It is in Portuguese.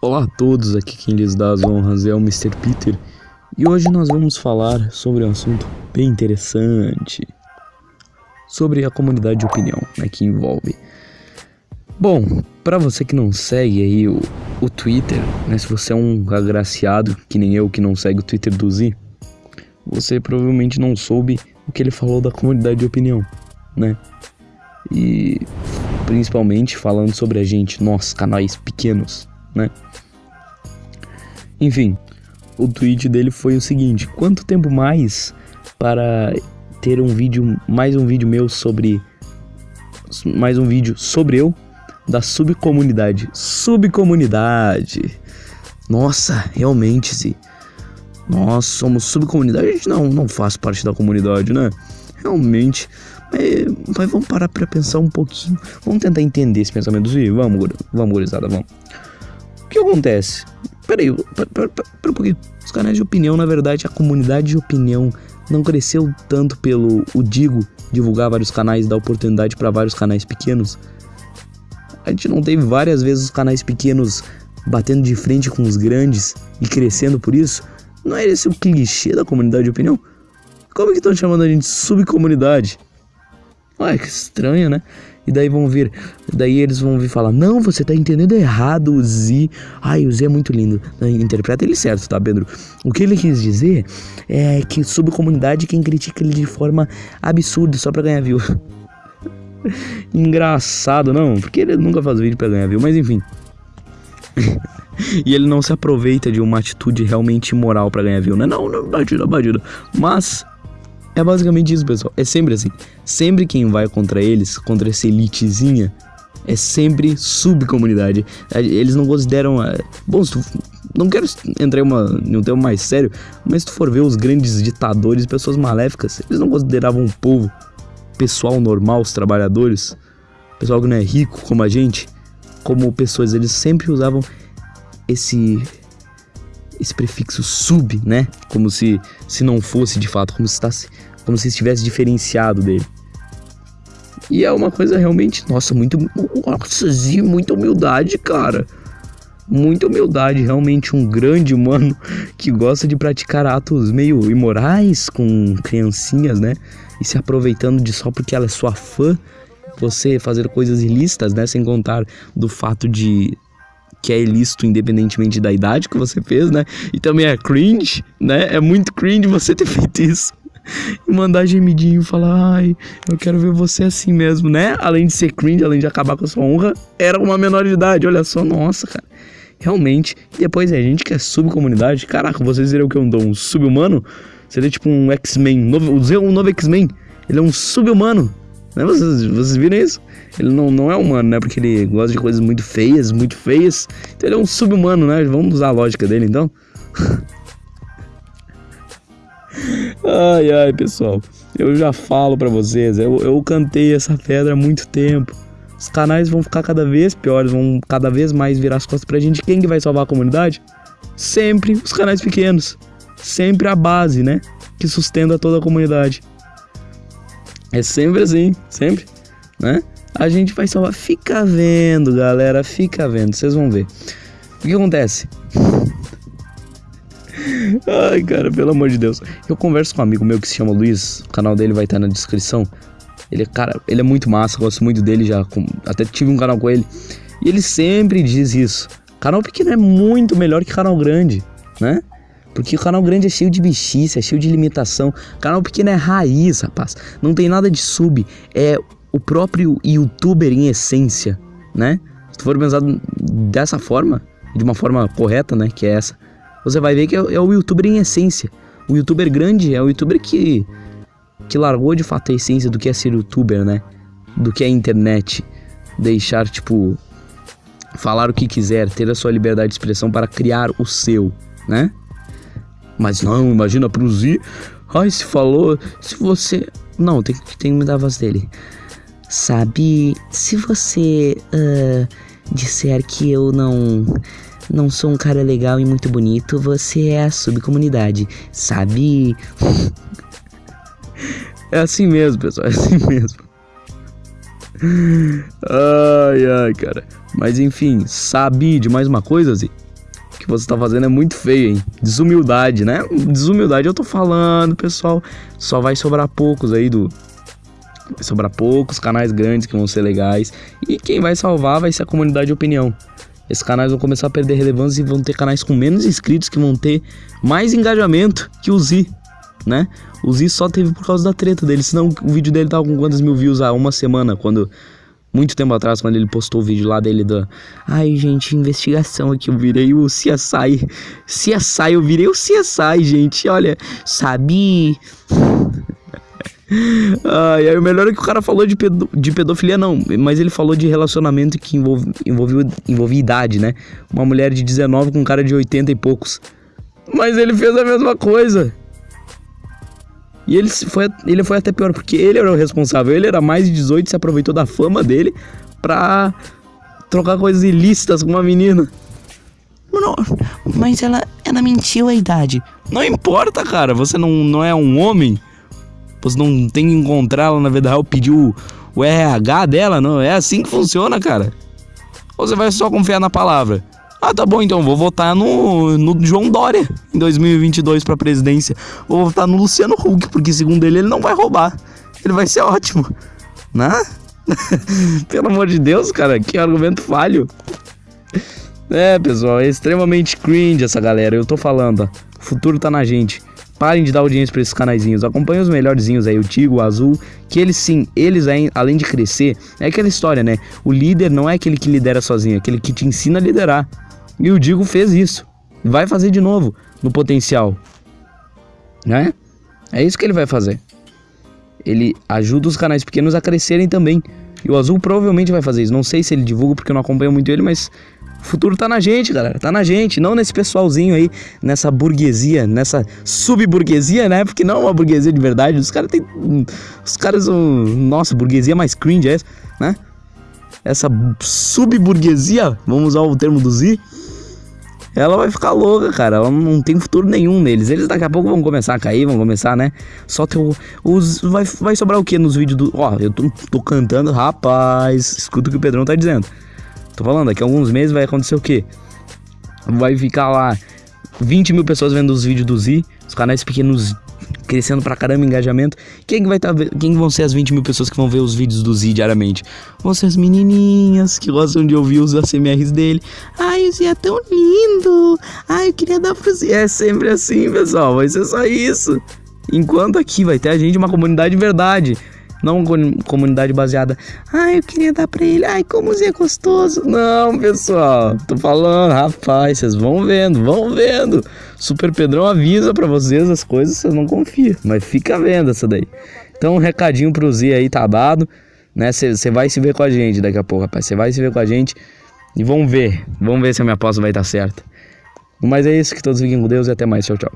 Olá a todos, aqui quem lhes dá as honras é o Mr. Peter e hoje nós vamos falar sobre um assunto bem interessante sobre a comunidade de opinião né, que envolve. Bom, para você que não segue aí o, o Twitter, né, se você é um agraciado que nem eu que não segue o Twitter do Z, você provavelmente não soube o que ele falou da comunidade de opinião, né? E principalmente falando sobre a gente, nós, canais pequenos, né? Enfim, o tweet dele foi o seguinte: quanto tempo mais para ter um vídeo, mais um vídeo meu sobre mais um vídeo sobre eu da subcomunidade. Subcomunidade. Nossa, realmente se nós somos subcomunidade, a gente não não faz parte da comunidade, né? Realmente mas, mas, vamos parar para pensar um pouquinho. Vamos tentar entender esse pensamento. Vamos, vamos, gurizada, vamos. O que acontece? Peraí, pera, pera, pera um pouquinho. Os canais de opinião, na verdade, a comunidade de opinião não cresceu tanto pelo o Digo divulgar vários canais, dar oportunidade para vários canais pequenos. A gente não teve várias vezes os canais pequenos batendo de frente com os grandes e crescendo por isso? Não é esse o clichê da comunidade de opinião? Como é que estão chamando a gente de subcomunidade? Ué, que estranho, né? E daí vão vir, daí eles vão vir falar: Não, você tá entendendo errado o Z. Ai, o Z é muito lindo. Interpreta ele certo, tá, Pedro? O que ele quis dizer é que sobre comunidade quem critica ele de forma absurda só pra ganhar view. Engraçado, não? Porque ele nunca faz vídeo pra ganhar view, mas enfim. e ele não se aproveita de uma atitude realmente imoral para ganhar view, né? Não, não, batida, batida. Mas é basicamente isso, pessoal. É sempre assim. Sempre quem vai contra eles, contra essa elitezinha, é sempre subcomunidade. Eles não consideram. Eh, bom, se tu, não quero entrar em, uma, em um tema mais sério, mas se tu for ver os grandes ditadores, pessoas maléficas, eles não consideravam o povo, pessoal normal, os trabalhadores, pessoal que não é rico como a gente, como pessoas. Eles sempre usavam esse esse prefixo sub, né? Como se, se não fosse de fato, como se, estasse, como se estivesse diferenciado dele. E é uma coisa realmente, nossa, muito. Nossa, muita humildade, cara. Muita humildade, realmente um grande humano que gosta de praticar atos meio imorais com criancinhas, né? E se aproveitando de só porque ela é sua fã, você fazer coisas ilícitas, né? Sem contar do fato de que é ilícito independentemente da idade que você fez, né? E também é cringe, né? É muito cringe você ter feito isso. E mandar gemidinho falar, ai, eu quero ver você assim mesmo, né? Além de ser cringe, além de acabar com a sua honra, era uma menor de idade, olha só, nossa, cara. Realmente. E depois é gente que é subcomunidade. Caraca, vocês viram que eu dou um sub-humano? Seria tipo um X-Men, novo, um novo X-Men. Ele é um sub-humano. Né? Vocês, vocês viram isso? Ele não, não é humano, né? Porque ele gosta de coisas muito feias, muito feias. Então ele é um sub-humano, né? Vamos usar a lógica dele então. ai, ai, pessoal. Eu já falo para vocês, eu, eu cantei essa pedra há muito tempo. Os canais vão ficar cada vez piores, vão cada vez mais virar as costas pra gente. Quem que vai salvar a comunidade? Sempre os canais pequenos. Sempre a base, né? Que sustenta toda a comunidade. É sempre assim, sempre, né? A gente vai salvar. Fica vendo, galera, fica vendo, vocês vão ver. O que acontece? Ai, cara, pelo amor de Deus. Eu converso com um amigo meu que se chama Luiz, o canal dele vai estar na descrição. Ele, cara, ele é muito massa, gosto muito dele já, até tive um canal com ele. E ele sempre diz isso. Canal pequeno é muito melhor que canal grande, né? Porque o canal grande é cheio de bichice, é cheio de limitação. O canal pequeno é raiz, rapaz. Não tem nada de sub. É o próprio youtuber em essência, né? Se tu for pensar dessa forma, de uma forma correta, né? Que é essa. Você vai ver que é, é o youtuber em essência. O youtuber grande é o youtuber que, que largou de fato a essência do que é ser youtuber, né? Do que é internet. Deixar, tipo, falar o que quiser, ter a sua liberdade de expressão para criar o seu, né? Mas não, imagina pro Z. Ai, se falou. Se você. Não, tem, tem me dar a voz dele. Sabe, se você uh, disser que eu não. Não sou um cara legal e muito bonito, você é a subcomunidade, sabe? é assim mesmo, pessoal, é assim mesmo. Ai, ai, cara. Mas enfim, sabe de mais uma coisa, Zi? Que você tá fazendo é muito feio, hein? Desumildade, né? Desumildade eu tô falando, pessoal. Só vai sobrar poucos aí do. Vai sobrar poucos canais grandes que vão ser legais. E quem vai salvar vai ser a comunidade de opinião. Esses canais vão começar a perder relevância e vão ter canais com menos inscritos que vão ter mais engajamento que o Z, né? O Z só teve por causa da treta dele, senão o vídeo dele tava com quantas mil views há uma semana, quando muito tempo atrás, quando ele postou o vídeo lá dele da. Ai, gente, investigação aqui. Eu virei o CSI. CSI, eu virei o CSI, gente. Olha, sabe. Ai, aí o melhor é que o cara falou de, pedo, de pedofilia, não, mas ele falou de relacionamento que envolve, envolveu, envolvia idade, né? Uma mulher de 19 com um cara de 80 e poucos. Mas ele fez a mesma coisa. E ele foi, ele foi até pior, porque ele era o responsável. Ele era mais de 18 e se aproveitou da fama dele pra trocar coisas ilícitas com uma menina. Não, mas ela, ela mentiu a idade. Não importa, cara. Você não, não é um homem. Você não tem que encontrá-la na vida real, pedir o, o RH dela. Não é assim que funciona, cara. Ou você vai só confiar na palavra? Ah, tá bom, então vou votar no, no João Dória em 2022 para presidência. Vou votar no Luciano Huck, porque segundo ele, ele não vai roubar. Ele vai ser ótimo. Né? Pelo amor de Deus, cara, que argumento falho. É, pessoal, é extremamente cringe essa galera. Eu tô falando, ó. O futuro tá na gente. Parem de dar audiência pra esses canaizinhos. Acompanhem os melhorzinhos aí, o Tigo, o Azul. Que eles sim, eles além de crescer, é aquela história, né? O líder não é aquele que lidera sozinho, é aquele que te ensina a liderar. E o Digo fez isso. Vai fazer de novo no potencial. Né? É isso que ele vai fazer. Ele ajuda os canais pequenos a crescerem também. E o Azul provavelmente vai fazer isso. Não sei se ele divulga porque eu não acompanho muito ele, mas o futuro tá na gente, galera. Tá na gente, não nesse pessoalzinho aí, nessa burguesia, nessa subburguesia, né? Porque não é uma burguesia de verdade. Os caras têm. Os caras são. Nossa, burguesia mais cringe é essa, né? Essa subburguesia, vamos usar o termo do Z ela vai ficar louca, cara. Ela não tem futuro nenhum neles. Eles daqui a pouco vão começar a cair, vão começar, né? Só teu. Os, vai, vai sobrar o que nos vídeos do. Ó, eu tô, tô cantando, rapaz. Escuta o que o Pedrão tá dizendo. Tô falando, daqui a alguns meses vai acontecer o quê? Vai ficar lá 20 mil pessoas vendo os vídeos do Z, os canais pequenos crescendo pra caramba engajamento. Quem vai tá, quem vão ser as 20 mil pessoas que vão ver os vídeos do Z diariamente? Vão ser as menininhas que gostam de ouvir os ACMRs dele. Ai, o Z é tão lindo. Ai, eu queria dar pro Z. É sempre assim, pessoal. Vai ser só isso. Enquanto aqui vai ter a gente uma comunidade de verdade. Não comunidade baseada. Ai, eu queria dar pra ele. Ai, como é gostoso. Não, pessoal. Tô falando, rapaz, vocês vão vendo, vão vendo. Super Pedrão avisa pra vocês as coisas, vocês não confiam. Mas fica vendo essa daí. Então, um recadinho pro Z aí, tabado. Né? Você vai se ver com a gente daqui a pouco, rapaz. Você vai se ver com a gente. E vamos ver. Vamos ver se a minha aposta vai estar certa. Mas é isso, que todos fiquem com Deus e até mais. Tchau, tchau.